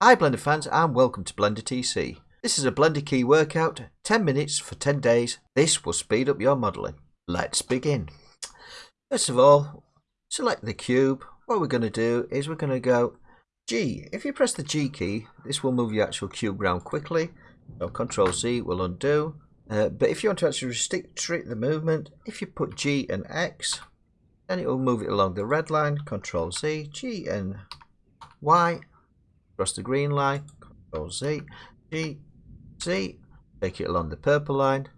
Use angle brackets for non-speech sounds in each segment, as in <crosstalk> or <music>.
Hi Blender fans and welcome to Blender TC. This is a Blender key workout, 10 minutes for 10 days. This will speed up your modelling. Let's begin. First of all, select the cube. What we're going to do is we're going to go G. If you press the G key, this will move your actual cube around quickly. So Control Z will undo. Uh, but if you want to actually restrict the movement, if you put G and X, then it will move it along the red line. Control Z, G and Y, across the green line. Control Z, G, Z, take it along the purple line,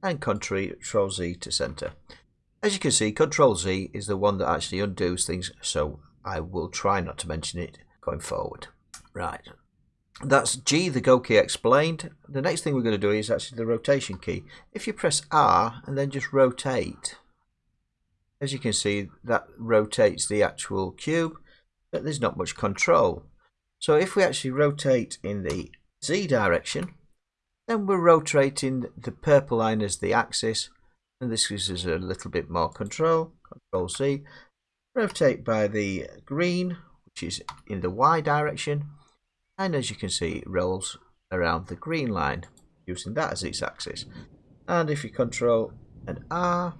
and Control Z to center. As you can see, Control Z is the one that actually undoes things, so I will try not to mention it going forward. Right, that's G, the go key explained. The next thing we're going to do is actually the rotation key. If you press R and then just rotate, as you can see, that rotates the actual cube, but there's not much control. So if we actually rotate in the Z direction, then we're rotating the purple line as the axis, and this gives us a little bit more control. Control Z. Rotate by the green, which is in the Y direction, and as you can see it rolls around the green line using that as its axis and if you control an R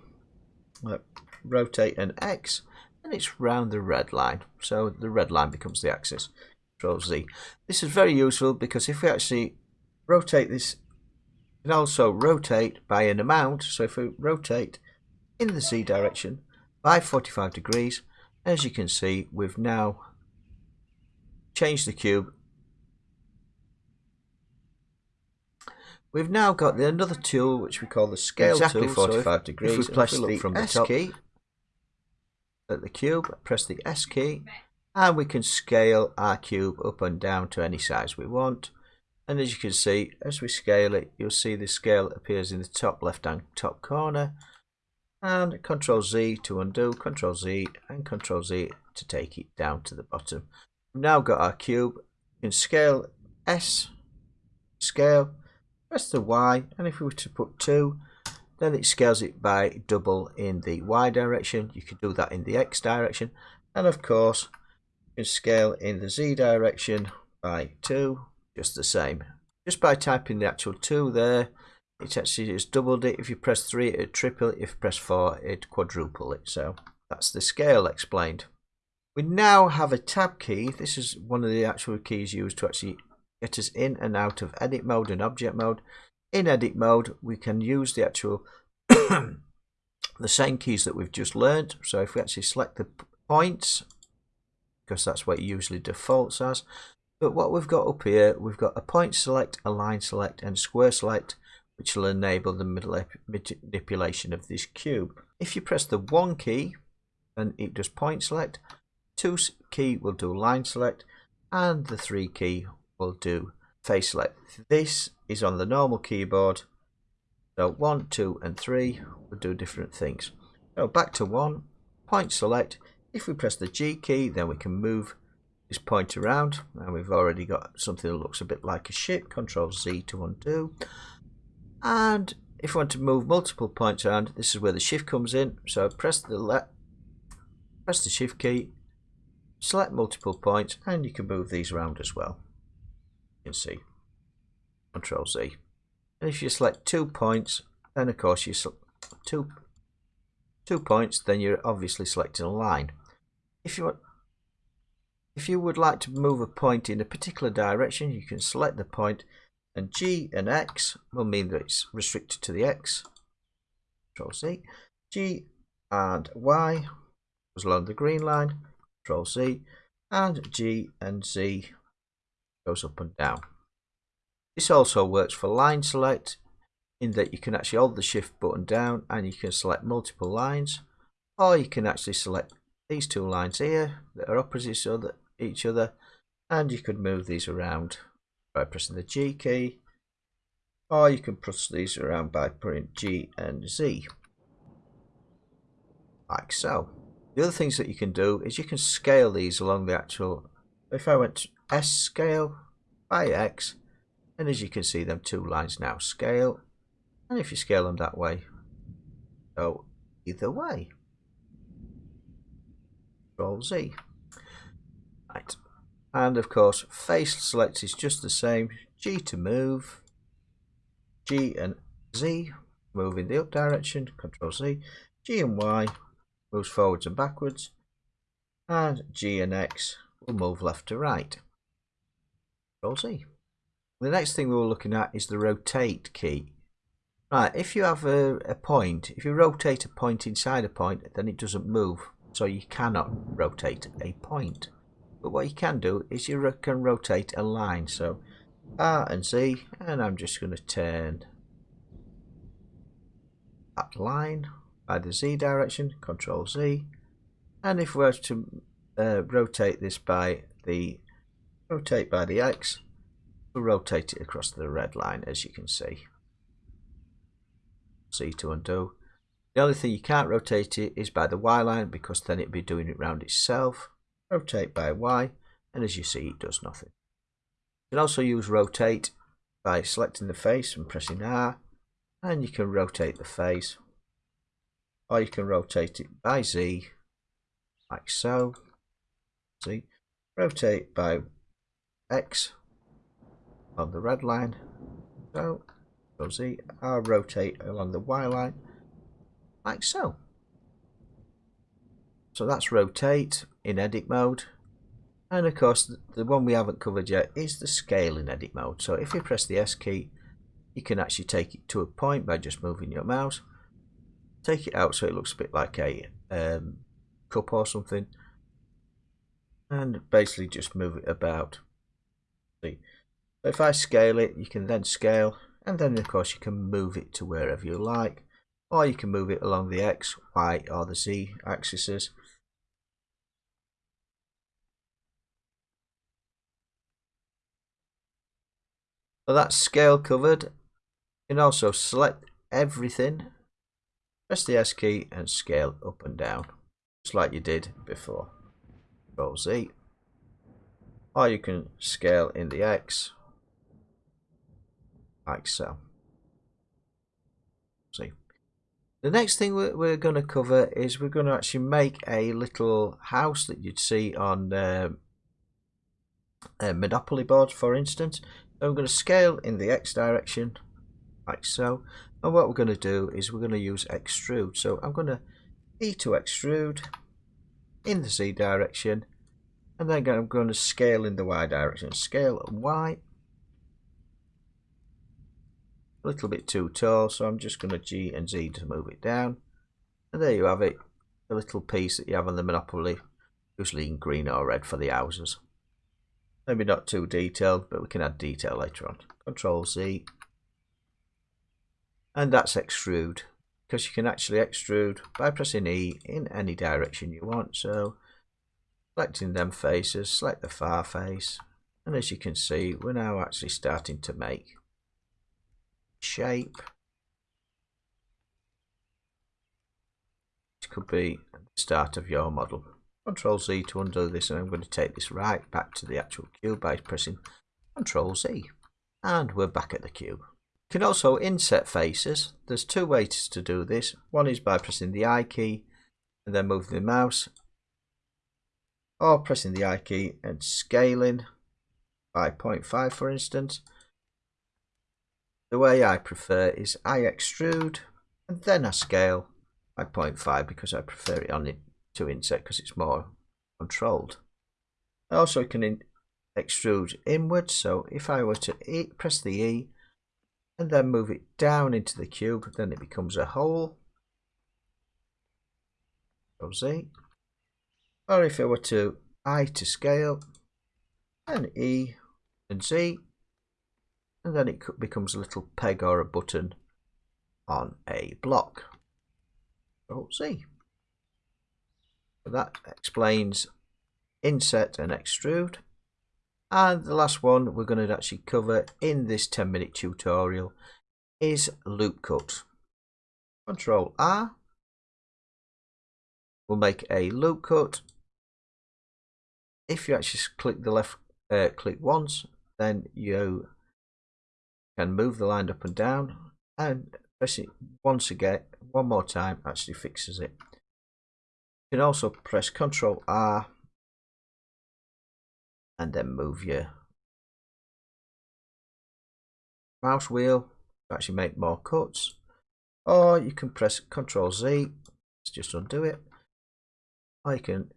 uh, rotate an X and it's round the red line so the red line becomes the axis control Z this is very useful because if we actually rotate this and also rotate by an amount so if we rotate in the Z direction by 45 degrees as you can see we've now changed the cube We've now got the, another tool which we call the scale exactly tool. 45 so if, degrees. If we press if we the from S the key at the cube, press the S key, and we can scale our cube up and down to any size we want. And as you can see, as we scale it, you'll see the scale appears in the top left hand top corner. And Control Z to undo, Control Z and Control Z to take it down to the bottom. We've now got our cube. Can scale S, scale, press the Y and if we were to put 2 then it scales it by double in the Y direction you could do that in the X direction and of course can scale in the Z direction by 2 just the same. Just by typing the actual 2 there it actually just doubled it. If you press 3 it triple it. If you press 4 it quadruple it. So that's the scale explained. We now have a tab key. This is one of the actual keys used to actually get us in and out of edit mode and object mode. In edit mode, we can use the actual <coughs> the same keys that we've just learned. So if we actually select the points, because that's what it usually defaults as. But what we've got up here, we've got a point select, a line select, and square select, which will enable the middle manipulation of this cube. If you press the one key, then it does point select, two key will do line select, and the three key will do face select. This is on the normal keyboard. So 1, 2 and 3 will do different things. So back to 1, point select. If we press the G key then we can move this point around and we've already got something that looks a bit like a ship. Control Z to undo. And if we want to move multiple points around, this is where the shift comes in. So press the press the shift key, select multiple points, and you can move these around as well You can see. Control Z. And if you select two points, then of course you select two two points, then you're obviously selecting a line. If you if you would like to move a point in a particular direction, you can select the point, and G and X will mean that it's restricted to the X. Control C. G and Y goes along the green line. Control C. And G and Z goes up and down. This also works for line select in that you can actually hold the shift button down and you can select multiple lines or you can actually select these two lines here that are opposite each other and you could move these around by pressing the G key or you can press these around by putting G and Z like so. The other things that you can do is you can scale these along the actual if I went S scale by X and as you can see them two lines now scale and if you scale them that way go either way Control Z. Right. And of course face select is just the same. G to move. G and Z move in the up direction control Z. G and Y moves forwards and backwards. And G and X will move left to right. Control Z. The next thing we are looking at is the rotate key. Right if you have a, a point if you rotate a point inside a point then it doesn't move so you cannot rotate a point. But what you can do is you can rotate a line. So R and Z and I'm just going to turn that line by the Z direction control Z. And if we were to uh, rotate this by the rotate by the X we'll rotate it across the red line as you can see. C to undo the only thing you can't rotate it is by the Y line because then it'd be doing it round itself. Rotate by Y and as you see it does nothing. You can also use rotate by selecting the face and pressing R and you can rotate the face or you can rotate it by Z like so. See? Rotate by X on the red line. So so Z R rotate along the Y line like so so that's rotate in edit mode. And of course, the one we haven't covered yet is the scale in edit mode. So if you press the S key, you can actually take it to a point by just moving your mouse. Take it out so it looks a bit like a um, cup or something. And basically just move it about. See. So if I scale it, you can then scale. And then of course you can move it to wherever you like. Or you can move it along the X, Y or the Z axes. So that's scale covered. You can also select everything, press the S key and scale up and down, just like you did before. Control Z. Or you can scale in the X, like so. See. The next thing we're, going to cover is we're going to actually make a little house that you'd see on uh, Monopoly boards, for instance. I'm going to scale in the X direction like so. And what we're going to do is we're going to use extrude. So I'm going to E to extrude in the Z direction and then I'm going to scale in the Y direction. Scale Y a little bit too tall so I'm just going to G and Z to move it down and there you have it a little piece that you have on the Monopoly usually in green or red for the houses Maybe not too detailed, but we can add detail later on. Control Z. And that's extrude. Because you can actually extrude by pressing E in any direction you want. So selecting them faces, select the far face. And as you can see, we're now actually starting to make shape. It could be the start of your model. Control Z to undo this and I'm going to take this right back to the actual cube by pressing Control Z and we're back at the cube. You can also inset faces. There's two ways to do this. One is by pressing the I key and then moving the mouse or pressing the I key and scaling by 0.5 for instance. The way I prefer is I extrude and then I scale by 0.5 because I prefer it on it to inset because it's more controlled. I also can in extrude inwards, so if I were to e press the E and then move it down into the cube, then it becomes a hole. Z. Or if I were to I to scale, and E and Z, and then it becomes a little peg or a button on a block. So Z that explains inset and extrude. And the last one we're going to actually cover in this 10 minute tutorial is loop cut. Control R will make a loop cut. If you actually click the left uh, click once, then you can move the line up and down and press it once again, one more time actually fixes it. You can also press Ctrl R and then move your mouse wheel to actually make more cuts or you can press Ctrl Z let's just undo it or you can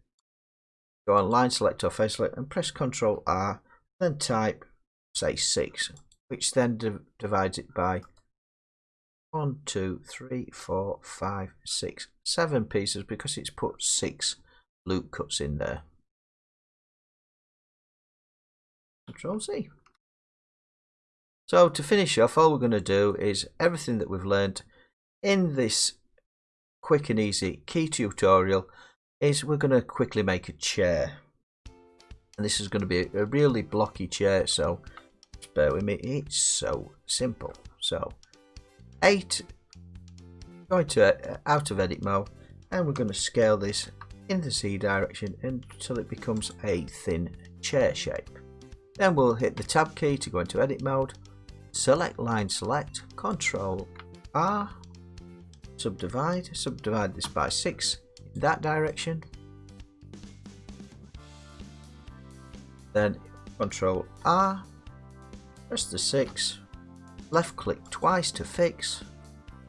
go on line select or face select and press Ctrl R then type say 6 which then divides it by one, two, three, four, five, six, seven pieces because it's put six loop cuts in there. Control C. So to finish off, all we're going to do is everything that we've learned in this quick and easy key tutorial is we're going to quickly make a chair. And this is going to be a really blocky chair, so bear with me. It's so simple. So 8 going to uh, out of edit mode and we're going to scale this in the Z direction until it becomes a thin chair shape. Then we'll hit the tab key to go into edit mode, select line select, control R, subdivide, subdivide this by 6 in that direction, then control R, press the 6, left click twice to fix.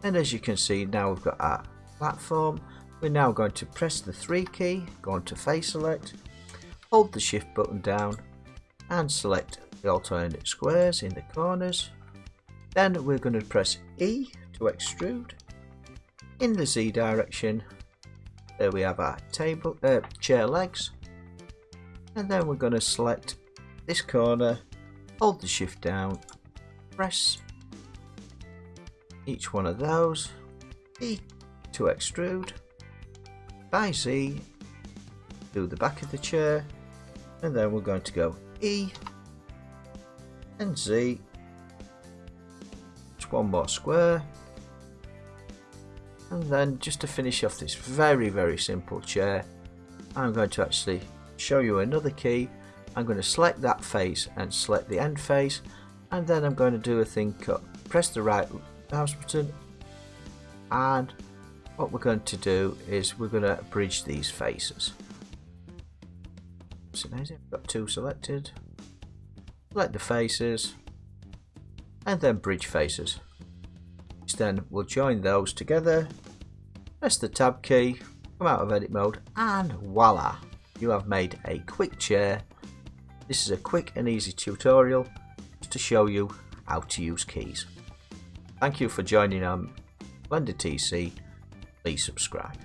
And as you can see now we've got our platform. We're now going to press the 3 key go on to face select hold the shift button down and select the alternate squares in the corners. Then we're going to press E to extrude. In the Z direction there we have our table uh, chair legs. And then we're going to select this corner hold the shift down. Press each one of those, E to extrude, by Z, do the back of the chair, and then we're going to go E and Z, just one more square, and then just to finish off this very very simple chair, I'm going to actually show you another key. I'm going to select that face and select the end face, and then I'm going to do a thing cut. Press the right mouse button and what we're going to do is we're going to bridge these faces. So now I've got two selected. Select the faces and then bridge faces. Then we'll join those together. Press the tab key, come out of edit mode and voila! You have made a quick chair. This is a quick and easy tutorial just to show you how to use keys. Thank you for joining on Blender TC. Please subscribe.